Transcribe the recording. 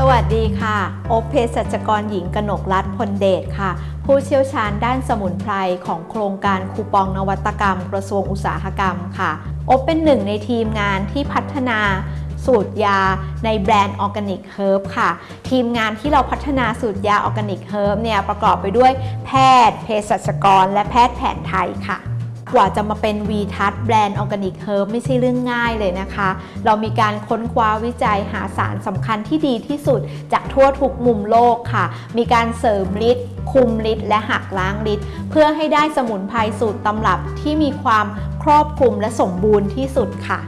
สวัสดีค่ะโอ เภสัชกรหญิงกนกรัฐพลเดชค่ะ ผู้เชี่ยวชาญด้านสมุนไพรของโครงการคูปองนวัตกรรม กระทรวงอุตสาหกรรมค่ะโอเป็นหนึ่งในทีมงานที่พัฒนาสูตรยาในแบรนด์ Organic Herb ค่ะ ทีมงานที่เราพัฒนาสูตรยา Organic Herb เนี่ยประกอบไปด้วยแพทย์ เภสัชกร และแพทย์แผนไทยค่ะ กว่าจะมาเป็น v ีทัศแบรนด์ Organic Herb ไม่ใช่เรื่องง่ายเลยนะคะ เรามีการค้นคว้าวิจัยหาสารสำคัญที่ดีที่สุด จากทั่วทุกมุมโลกค่ะ มีการเสริมฤทธิ์คุมฤทธิ์และหักล้างฤทธิ์เพื่อให้ได้สมุนไพรสูตรตำรับที่มีความครอบคลุมและสมบูรณ์ที่สุดค่ะ